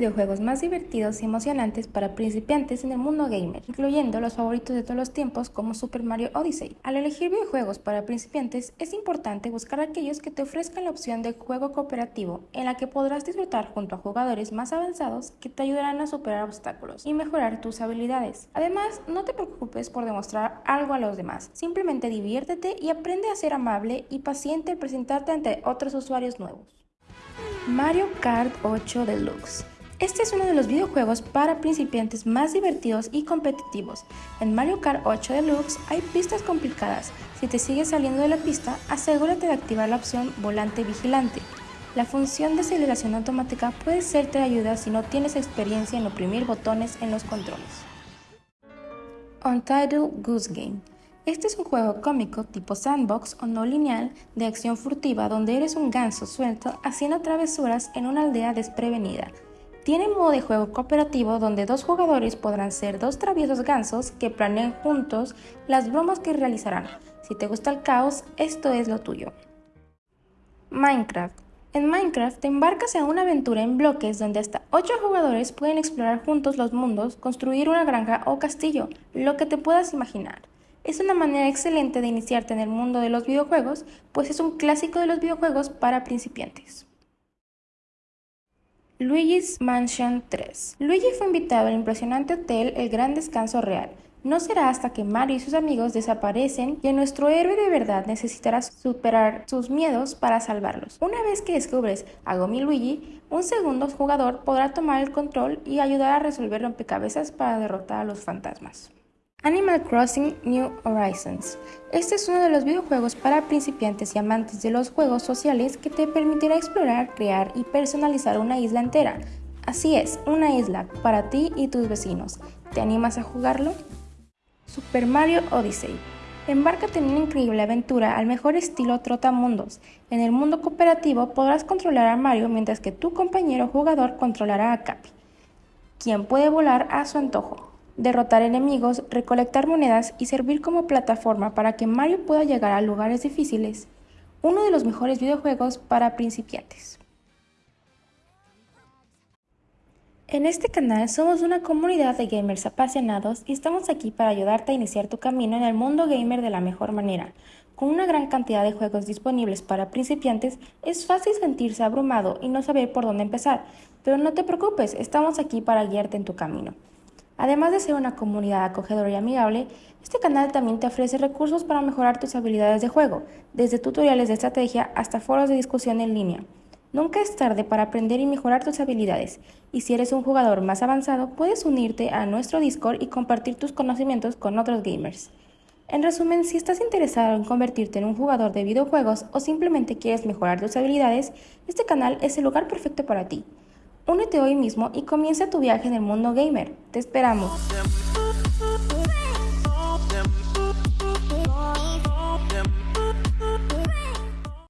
videojuegos más divertidos y emocionantes para principiantes en el mundo gamer, incluyendo los favoritos de todos los tiempos como Super Mario Odyssey. Al elegir videojuegos para principiantes es importante buscar aquellos que te ofrezcan la opción de juego cooperativo, en la que podrás disfrutar junto a jugadores más avanzados que te ayudarán a superar obstáculos y mejorar tus habilidades. Además, no te preocupes por demostrar algo a los demás, simplemente diviértete y aprende a ser amable y paciente al presentarte ante otros usuarios nuevos. Mario Kart 8 Deluxe. Este es uno de los videojuegos para principiantes más divertidos y competitivos. En Mario Kart 8 Deluxe hay pistas complicadas. Si te sigues saliendo de la pista, asegúrate de activar la opción Volante Vigilante. La función de aceleración automática puede serte de ayuda si no tienes experiencia en oprimir botones en los controles. Untitled Goose Game este es un juego cómico tipo sandbox o no lineal de acción furtiva donde eres un ganso suelto haciendo travesuras en una aldea desprevenida. Tiene modo de juego cooperativo donde dos jugadores podrán ser dos traviesos gansos que planeen juntos las bromas que realizarán. Si te gusta el caos, esto es lo tuyo. Minecraft en Minecraft te embarcas en una aventura en bloques donde hasta 8 jugadores pueden explorar juntos los mundos, construir una granja o castillo, lo que te puedas imaginar. Es una manera excelente de iniciarte en el mundo de los videojuegos, pues es un clásico de los videojuegos para principiantes. Luigi's Mansion 3 Luigi fue invitado al impresionante hotel El Gran Descanso Real. No será hasta que Mario y sus amigos desaparecen que nuestro héroe de verdad necesitará superar sus miedos para salvarlos. Una vez que descubres a Gomi Luigi, un segundo jugador podrá tomar el control y ayudar a resolver rompecabezas para derrotar a los fantasmas. Animal Crossing New Horizons. Este es uno de los videojuegos para principiantes y amantes de los juegos sociales que te permitirá explorar, crear y personalizar una isla entera. Así es, una isla para ti y tus vecinos. ¿Te animas a jugarlo? Super Mario Odyssey. Embárcate en una increíble aventura al mejor estilo Trotamundos. En el mundo cooperativo podrás controlar a Mario mientras que tu compañero jugador controlará a Capi, quien puede volar a su antojo derrotar enemigos, recolectar monedas y servir como plataforma para que Mario pueda llegar a lugares difíciles. Uno de los mejores videojuegos para principiantes. En este canal somos una comunidad de gamers apasionados y estamos aquí para ayudarte a iniciar tu camino en el mundo gamer de la mejor manera. Con una gran cantidad de juegos disponibles para principiantes, es fácil sentirse abrumado y no saber por dónde empezar, pero no te preocupes, estamos aquí para guiarte en tu camino. Además de ser una comunidad acogedora y amigable, este canal también te ofrece recursos para mejorar tus habilidades de juego, desde tutoriales de estrategia hasta foros de discusión en línea. Nunca es tarde para aprender y mejorar tus habilidades, y si eres un jugador más avanzado, puedes unirte a nuestro Discord y compartir tus conocimientos con otros gamers. En resumen, si estás interesado en convertirte en un jugador de videojuegos o simplemente quieres mejorar tus habilidades, este canal es el lugar perfecto para ti. Únete hoy mismo y comienza tu viaje en el mundo gamer. Te esperamos.